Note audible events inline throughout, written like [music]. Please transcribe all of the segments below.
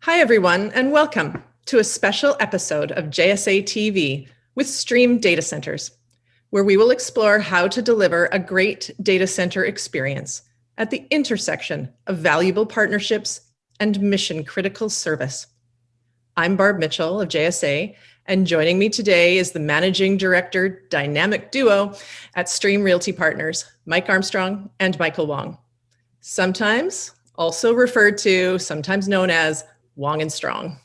Hi, everyone, and welcome to a special episode of JSA TV with Stream Data Centers, where we will explore how to deliver a great data center experience at the intersection of valuable partnerships and mission critical service. I'm Barb Mitchell of JSA, and joining me today is the Managing Director Dynamic Duo at Stream Realty Partners, Mike Armstrong and Michael Wong. Sometimes also referred to, sometimes known as Wong and Strong.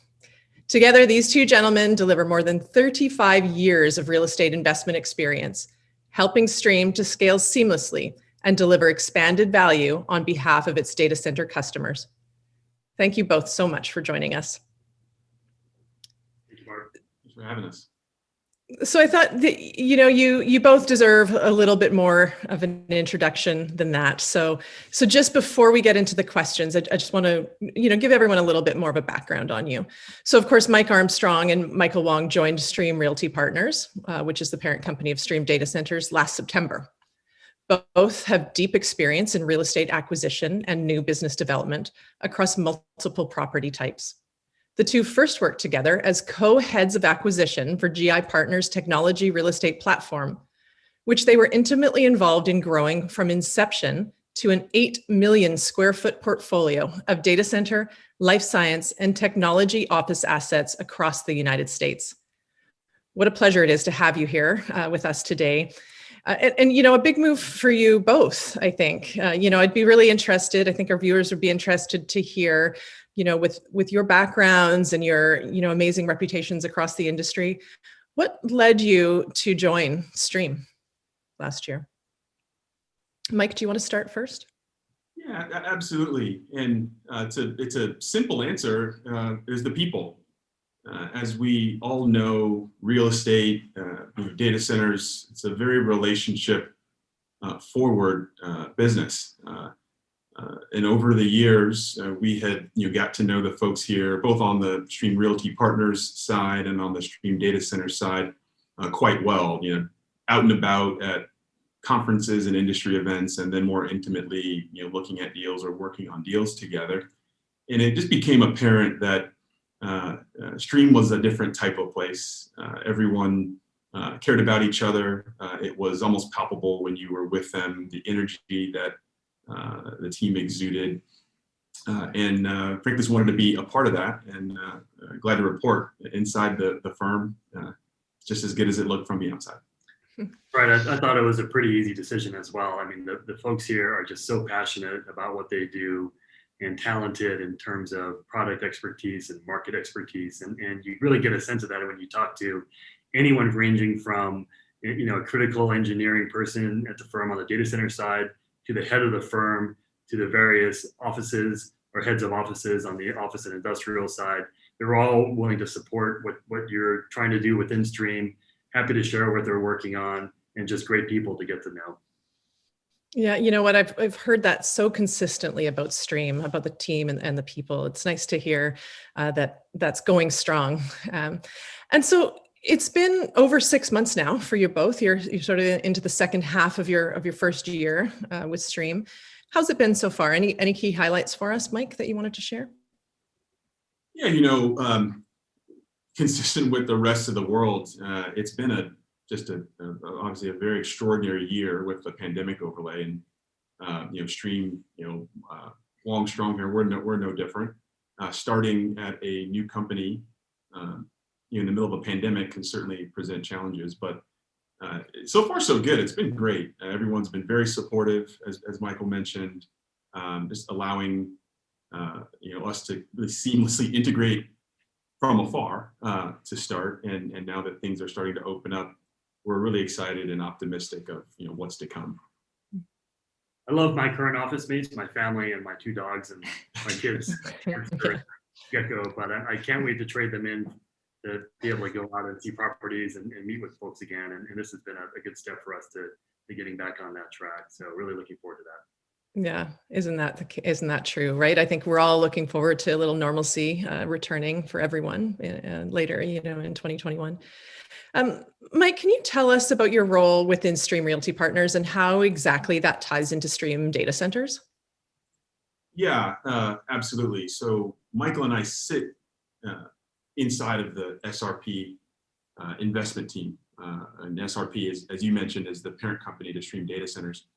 Together, these two gentlemen deliver more than 35 years of real estate investment experience, helping Stream to scale seamlessly and deliver expanded value on behalf of its data center customers. Thank you both so much for joining us. Thank you, Barb. Thanks for having us so I thought that, you know, you you both deserve a little bit more of an introduction than that. So so just before we get into the questions, I, I just want to, you know, give everyone a little bit more of a background on you. So of course, Mike Armstrong and Michael Wong joined Stream Realty Partners, uh, which is the parent company of Stream Data Centers last September. Both have deep experience in real estate acquisition and new business development across multiple property types. The two first worked together as co-heads of acquisition for GI Partners Technology Real Estate Platform, which they were intimately involved in growing from inception to an 8 million square foot portfolio of data center, life science, and technology office assets across the United States. What a pleasure it is to have you here uh, with us today. Uh, and, and, you know, a big move for you both, I think. Uh, you know, I'd be really interested, I think our viewers would be interested to hear you know, with, with your backgrounds and your, you know, amazing reputations across the industry, what led you to join Stream last year? Mike, do you want to start first? Yeah, absolutely. And uh, it's, a, it's a simple answer, uh, is the people. Uh, as we all know, real estate, uh, data centers, it's a very relationship uh, forward uh, business. Uh, and over the years, uh, we had you know, got to know the folks here, both on the Stream Realty Partners side and on the Stream Data Center side, uh, quite well. You know, out and about at conferences and industry events, and then more intimately, you know, looking at deals or working on deals together. And it just became apparent that uh, uh, Stream was a different type of place. Uh, everyone cared about each other. it was almost palpable when you were with them, the energy that the team exuded. Uh, and uh, frankly, just wanted to be a part of that and glad to report inside the, the firm, just as good as it looked from the outside. [laughs] Right, I, I, thought it was a pretty easy decision as well. I mean, the, the folks here are just so passionate about what they do and talented in terms of product expertise and market expertise. And, and you really get a sense of that when you talk to anyone ranging from, you know, a critical engineering person at the firm on the data center side to the head of the firm, to the various offices or heads of offices on the office and industrial side. They're all willing to support what, what you're trying to do within Stream, happy to share what they're working on, and just great people to get to know. Yeah, you know what, I've, I've heard that so consistently about Stream, about the team and, and the people. It's nice to hear uh, that that's going strong. [laughs] Um, and so it's been over six months now for you both. You're, you're sort of into the second half of your of your first year uh, with Stream. How's it been so far? Any any key highlights for us, Mike, that you wanted to share? Yeah, you know, um, consistent with the rest of the world, uh, it's been a just a, a, obviously a very extraordinary year with the pandemic overlay, and uh, you know, Stream, you know, uh, Wong strong here. We're no we're no different. Uh, starting at a new company um, you know, in the middle of a pandemic can certainly present challenges, but uh, so far so good. It's been great. Uh, everyone's been very supportive, as, as Michael mentioned, um, just allowing uh, you know us to really seamlessly integrate from afar uh, to start. And, and now that things are starting to open up, we're really excited and optimistic of you know what's to come. I love my current office mates, my family, and my two dogs and my kids. [laughs] get go, but I, I can't wait to trade them in to be able to go out and see properties and, and meet with folks again. And, and this has been a, a, good step for us to, to getting back on that track. So really looking forward to that. Yeah, isn't that the, isn't that true, right? I think we're all looking forward to a little normalcy uh, returning for everyone uh, later, you know, in 2021. Um, Mike, can you tell us about your role within Stream Realty Partners and how exactly that ties into Stream data centers? Yeah, uh, absolutely. So Michael and I sit uh, inside of the SRP uh, investment team. Uh, and SRP, is, as you mentioned, is the parent company to Stream Data Centers.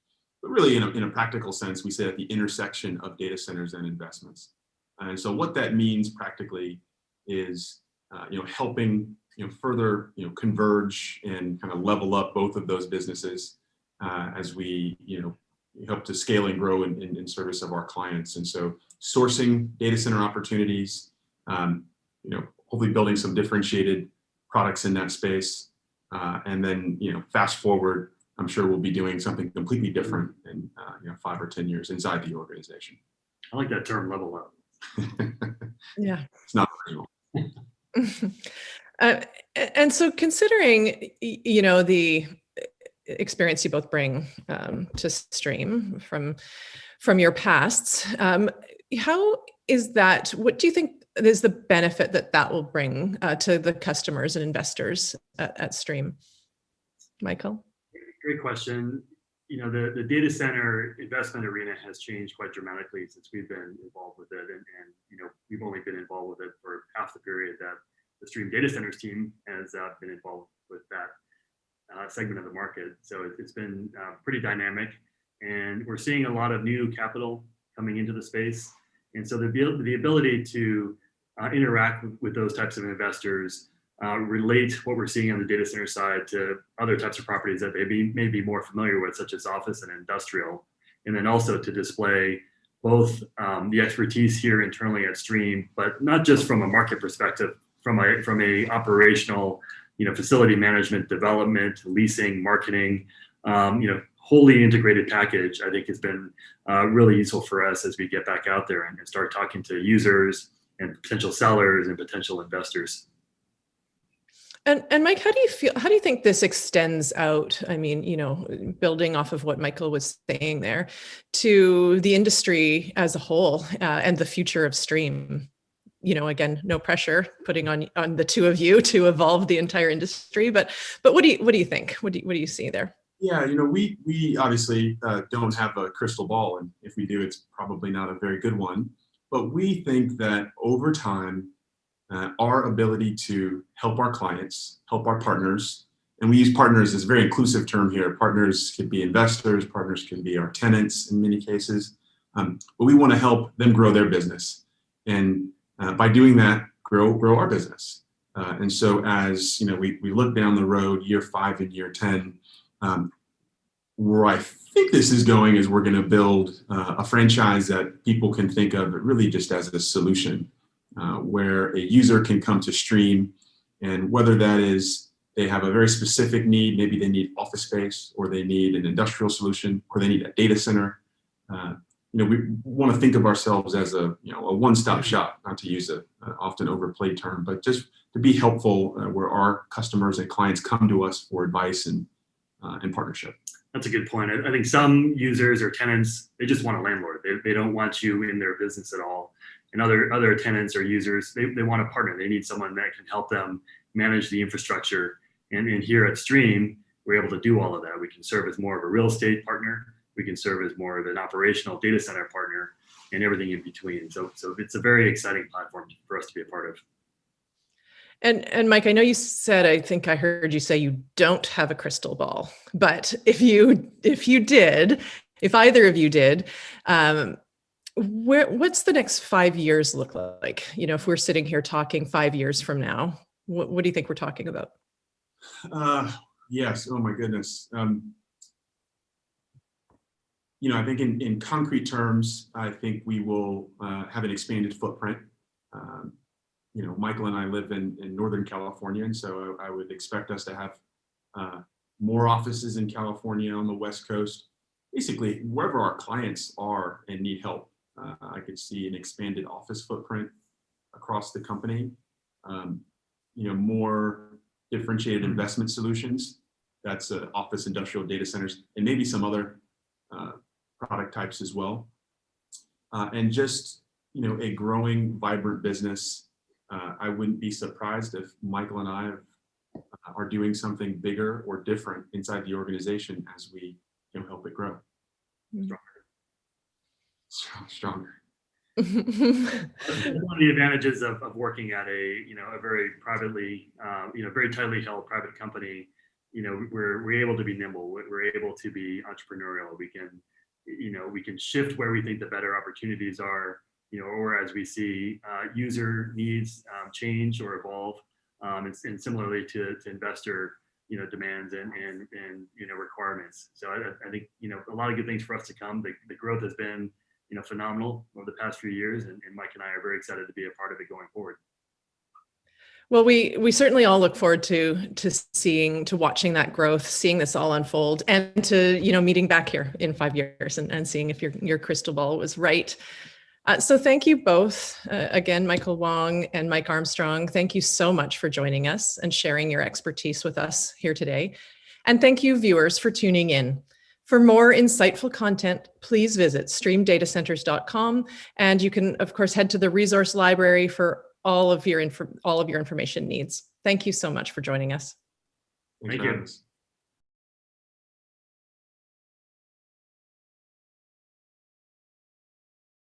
But really, in a, in a practical sense, we sit at the intersection of data centers and investments. And so what that means practically is, uh, you know, helping, you know, further, you know, converge and kind of level up both of those businesses uh, as we, you know, help to scale and grow in, in, in service of our clients. And so sourcing data center opportunities, um, you know, hopefully building some differentiated products in that space. Uh, and then, you know, fast forward, I'm sure we'll be doing something completely different in, uh, you know, five or 10 years inside the organization. I like that term level up. [laughs] Yeah. it's not original. [laughs] Uh, and so considering, you know, the experience you both bring um, to stream from from your pasts, um, how is that, what do you think is the benefit that that will bring uh, to the customers and investors at, at Stream? Michael? Great question. You know, the, the data center investment arena has changed quite dramatically since we've been involved with it. And, and you know, we've only been involved with it for half the period that the Stream Data Centers team has uh, been involved with that uh, segment of the market. So it- it's been uh, pretty dynamic. And we're seeing a lot of new capital coming into the space. And so the, the ability to uh, interact with, those types of investors uh, relate what we're seeing on the data center side to other types of properties that they be, may be more familiar with, such as office and industrial. And then also to display both um, the expertise here internally at Stream, but not just from a market perspective, from a from a operational, you know, facility management, development, leasing, marketing, um, you know, wholly integrated package. I think has been uh, really useful for us as we get back out there and, and start talking to users and potential sellers and potential investors. And and Mike, how do you feel? How do you think this extends out? I mean, you know, building off of what Michael was saying there, to the industry as a whole uh, and the future of stream. You know, again, no pressure putting on on the two of you to evolve the entire industry. But but what do you what do you think? What do you, what do you see there? Yeah, you know, we we obviously uh, don't have a crystal ball, and if we do, it's probably not a very good one. But we think that over time, uh, our ability to help our clients, help our partners, and we use partners as a very inclusive term here. Partners could be investors, partners can be our tenants in many cases, um, but we want to help them grow their business, and uh, by doing that, grow grow our business. Uh, and so, as you know, we we look down the road, year five and year ten. Um, where I think this is going is we're going to build uh, a franchise that people can think of really just as a solution, uh, where a user can come to Stream, and whether that is they have a very specific need, maybe they need office space, or they need an industrial solution, or they need a data center. Uh, you know, we want to think of ourselves as a you know a one-stop shop, not to use a, a often overplayed term, but just to be helpful uh, where our customers and clients come to us for advice and uh, and partnership. That's a good point. I, I think some users or tenants, they just want a landlord. They, they don't want you in their business at all. And other other tenants or users, they, they want a partner. They need someone that can help them manage the infrastructure. And, and here at Stream, we're able to do all of that. We can serve as more of a real estate partner. We can serve as more of an operational data center partner and everything in between. So, so it's a very exciting platform for us to be a part of. And and Mike, I know you said I think I heard you say you don't have a crystal ball, but if you if you did, if either of you did, um, where what's the next five years look like? You know, if we're sitting here talking five years from now, what, what do you think we're talking about? Uh, yes. Oh my goodness. Um, you know, I think in, in concrete terms, I think we will uh, have an expanded footprint. Um, you know, Michael and I live in, in Northern California, and so I, I would expect us to have uh, more offices in California on the West Coast. Basically, wherever our clients are and need help, uh, I could see an expanded office footprint across the company. Um, you know, more differentiated investment solutions. That's uh, office industrial data centers and maybe some other uh, product types as well. Uh, and just, you know, a growing, vibrant business. Uh, I wouldn't be surprised if Michael and I uh, are doing something bigger or different inside the organization as we you know, help it grow. Mm. Stronger. Strong- Stronger. [laughs] One of the advantages of, of working at a, you know, a very privately, um, you know, very tightly held private company, you know, we're, we're able to be nimble. We're we're able to be entrepreneurial. We can, you know, we can shift where we think the better opportunities are, you know, or as we see uh, user needs um, change or evolve. Um, and, and similarly to, to investor, you know, demands and, and, and, you know, requirements. So I, I think, you know, a lot of good things for us to come. The, the growth has been, you know, phenomenal over the past few years, and, and Mike and I are very excited to be a part of it going forward. Well, we we certainly all look forward to to seeing to watching that growth, seeing this all unfold, and to you know meeting back here in five years and, and seeing if your your crystal ball was right. Uh, so thank you both uh, again, Michael Wong and Mike Armstrong. Thank you so much for joining us and sharing your expertise with us here today. And thank you viewers for tuning in. For more insightful content, please visit streamdatacenters.com and you can of course head to the resource library for all of your all of your information needs. Thank you so much for joining us. Thank you.